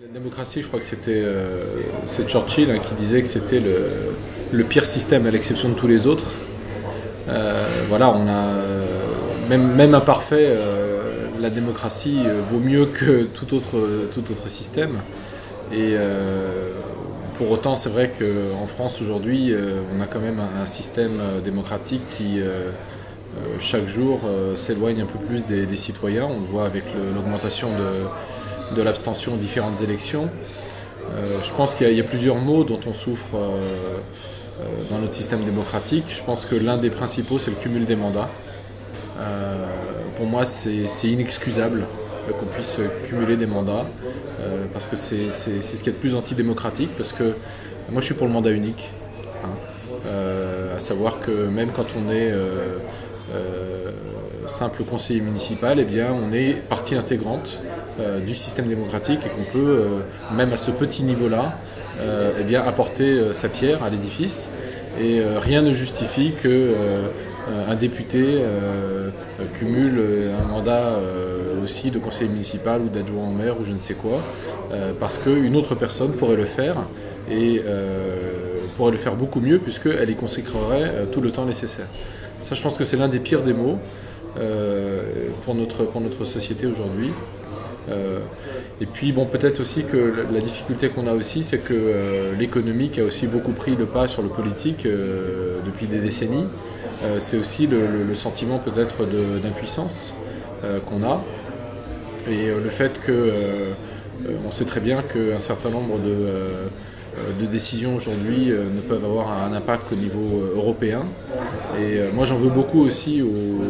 La démocratie, je crois que c'était euh, Churchill hein, qui disait que c'était le, pire système à l'exception de tous les autres. Euh, voilà, on a même, même imparfait, euh, la démocratie euh, vaut mieux que tout autre, système. Et euh, pour autant, c'est vrai qu'en France aujourd'hui, euh, on a quand même un, système démocratique qui chaque jour s'éloigne un peu plus des, citoyens. On le voit avec l'augmentation de de l'abstention aux différentes élections. Euh, je pense qu'il y, y, a plusieurs mots dont on souffre euh, euh, dans notre système démocratique. Je pense que l'un des principaux, c'est le cumul des mandats. Pour moi, c'est inexcusable qu'on puisse cumuler des mandats, parce que c'est ce qui est de plus antidémocratique, parce que moi je suis pour le mandat unique. Hein, à savoir que même quand on est simple conseiller municipal, eh bien, on est partie intégrante euh, du système démocratique et qu'on peut, euh, même à ce petit niveau-là, euh, eh bien, apporter sa pierre à l'édifice. Et rien ne justifie que un député cumule un mandat aussi de conseiller municipal ou d'adjoint au maire ou je ne sais quoi, parce qu'une autre personne pourrait le faire et pourrait le faire beaucoup mieux puisqu'elle y consacrerait tout le temps nécessaire. Ça, je pense que c'est l'un des pires notre, pour notre société aujourd'hui. Euh, et puis bon, peut-être aussi que la difficulté qu'on a aussi, c'est que euh, l'économique a aussi beaucoup pris le pas sur le politique euh, depuis des décennies. c'est aussi le, sentiment peut-être d'impuissance qu'on a. Et le fait que on sait très bien qu'un certain nombre de, décisions aujourd'hui ne peuvent avoir un impact qu'au niveau européen. Et moi j'en veux beaucoup aussi aux,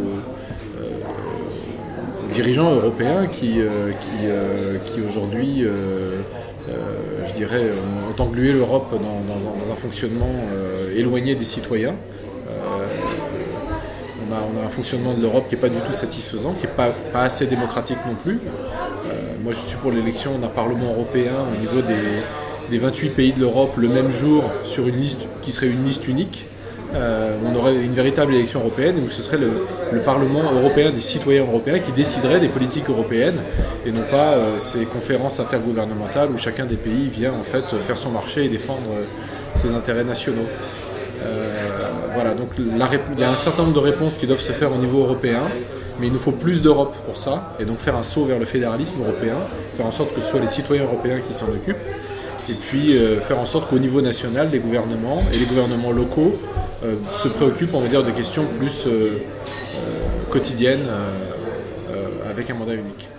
dirigeants européens qui, euh, qui, euh, qui aujourd'hui, euh, je dirais, ont englué l'Europe dans, un fonctionnement éloigné des citoyens. On a, on a, un fonctionnement de l'Europe qui n'est pas du tout satisfaisant, qui n'est pas, pas assez démocratique non plus. moi, je suis pour l'élection d'un Parlement européen au niveau des, des 28 pays de l'Europe le même jour sur une liste qui serait une liste unique euh, on aurait une véritable élection européenne où ce serait le, le, Parlement européen des citoyens européens qui déciderait des politiques européennes et non pas euh, ces conférences intergouvernementales où chacun des pays vient en fait faire son marché et défendre euh, ses intérêts nationaux. Euh, voilà, donc il y a un certain nombre de réponses qui doivent se faire au niveau européen, mais il nous faut plus d'Europe pour ça, et donc faire un saut vers le fédéralisme européen, faire en sorte que ce soit les citoyens européens qui s'en occupent, et puis faire en sorte qu'au niveau national, les gouvernements et les gouvernements locaux se préoccupent, on va dire, de questions plus euh, quotidiennes avec un mandat unique.